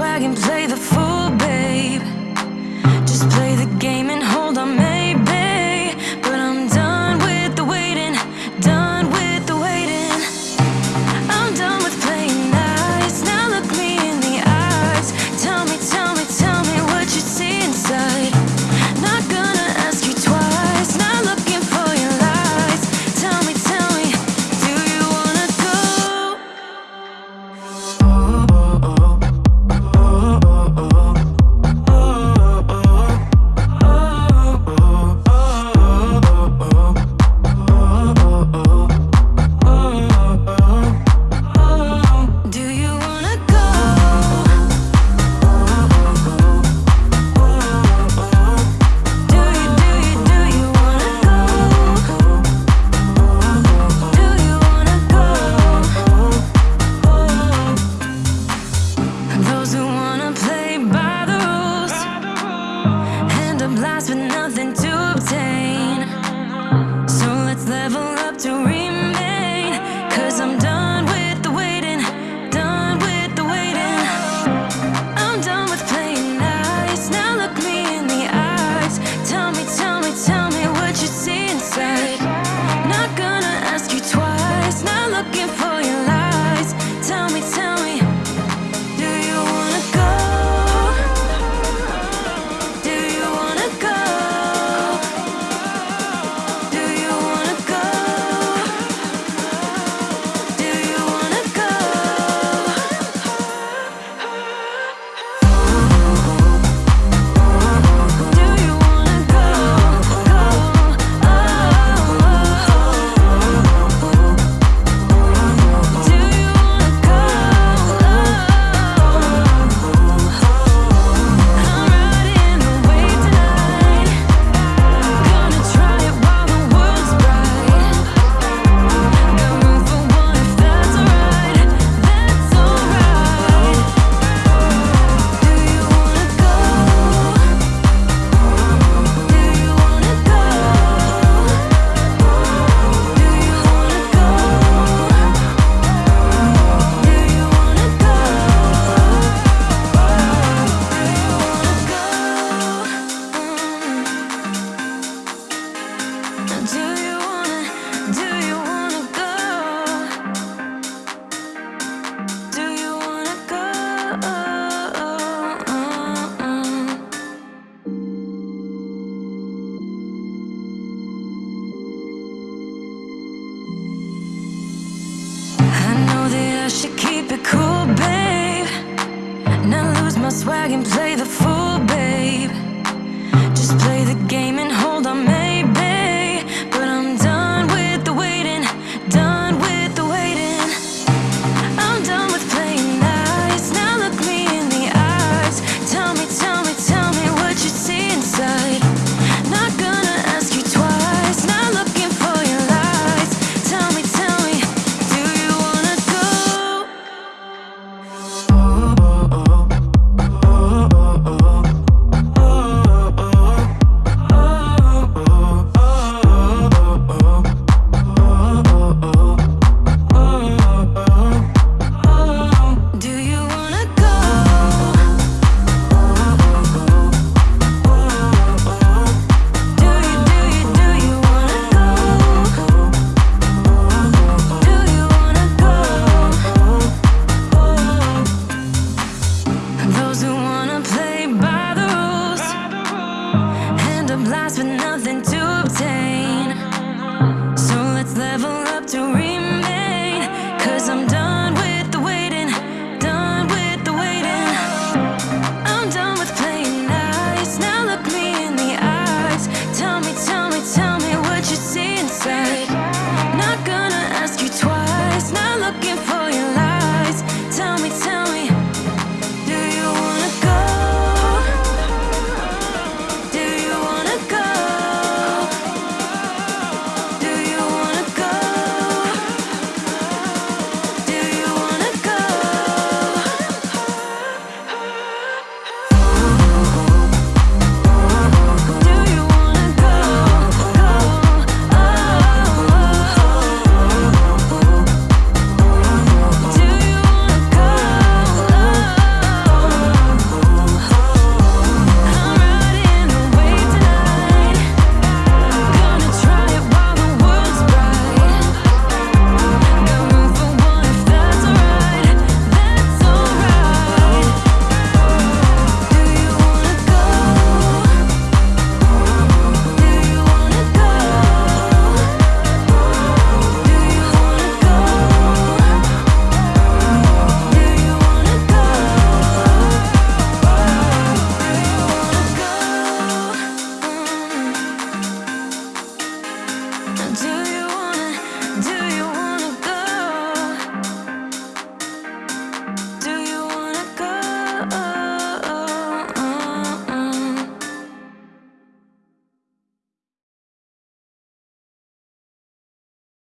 flag and play the fool, babe. Just play the game and keep it cool, babe. Not lose my swag and play the fool, babe. Just play the game